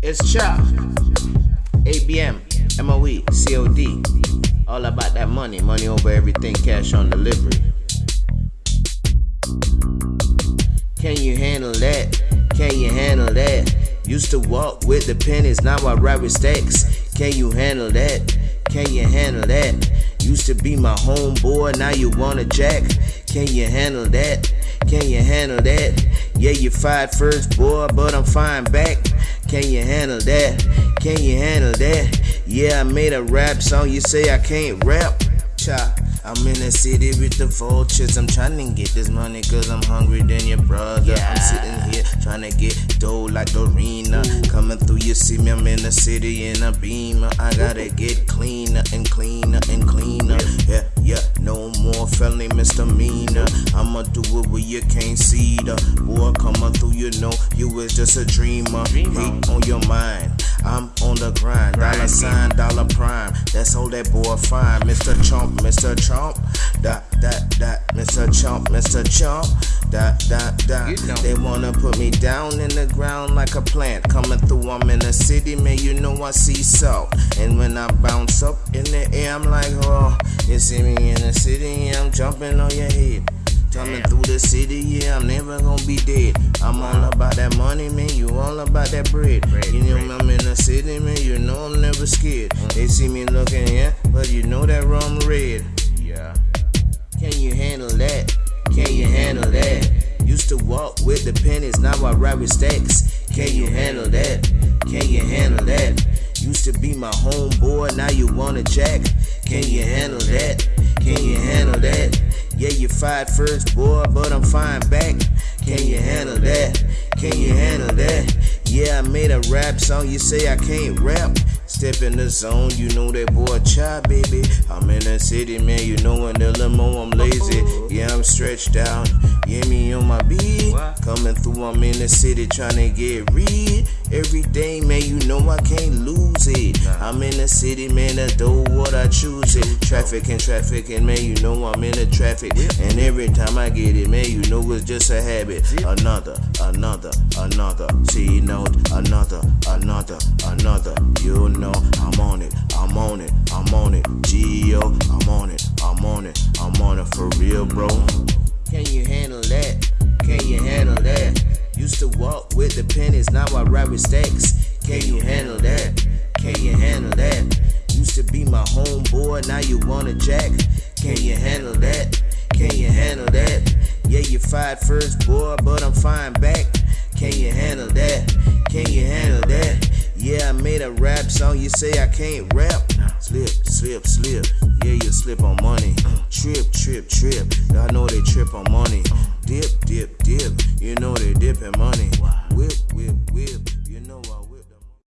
It's Chop. ABM, MOE, COD. All about that money. Money over everything, cash on delivery. Can you handle that? Can you handle that? Used to walk with the pennies, now I ride with stacks. Can you handle that? Can you handle that? Used to be my homeboy, now you wanna jack. Can you handle that? Can you handle that? Yeah, you fired first, boy, but I'm fine back. Can you handle that? Can you handle that? Yeah, I made a rap song, you say I can't rap? Cha. I'm in the city with the vultures. I'm trying to get this money cause I'm hungry than your brother. Yeah. I'm sitting here trying to get dough like Dorina. Coming through, you see me, I'm in the city in a beamer. I gotta get cleaner and cleaner and cleaner. Yeah, yeah, no more felony misdemeanor. I'ma do it where you can't see the boy. You know, you was just a dreamer. Hate on your mind. I'm on the grind. Dollar sign, dollar prime. That's all that boy fine. Mr. Chomp, Mr. Chomp. Dot, dot, dot. Mr. Chomp, Mr. Chump, Dot, dot, dot. You know. They wanna put me down in the ground like a plant. Coming through, I'm in the city, man. You know I see salt. And when I bounce up in the air, I'm like, oh. You see me in the city, I'm jumping on your head. Coming through the city, yeah, I'm never gonna be dead. I'm all about that money, man. You all about that bread. you know I'm in the city, man. You know I'm never scared. Mm. They see me looking, yeah, but you know that rum red. Yeah. Can you handle that? Can you handle that? Used to walk with the pennies, now I ride with stacks. Can you handle that? Can you handle that? Used to be my homeboy, now you want a jack. Can you handle that? Can you handle that? Yeah, you fired first, boy, but I'm fine back. Can you handle that? Can you handle that? Yeah, I made a rap song, you say I can't rap. Step in the zone, you know that boy chop, baby. I'm in the city, man, you know in the limo I'm lazy. Yeah, I'm stretched out. Yeah, me on my beat. Coming through, I'm in the city trying to get rid. Every day, man, you know I can't lose I'm in the city, man, I do what I choose it. Traffic and traffic, and man, you know I'm in the traffic. And every time I get it, man, you know it's just a habit. Another, another, another. See note, another, another, another. You know I'm on it, I'm on it, I'm on it. Geo, I'm on it, I'm on it, I'm on it for real, bro. Can you handle that? Can you handle that? Used to walk with the pennies, now I ride with stacks. Can you handle that? Can you handle that? Used to be my homeboy, now you wanna jack. Can you handle that? Can you handle that? Yeah, you fired first, boy, but I'm fine back. Can you handle that? Can you handle that? Yeah, I made a rap song, you say I can't rap. Slip, slip, slip. Yeah, you slip on money. Trip, trip, trip. I know they trip on money.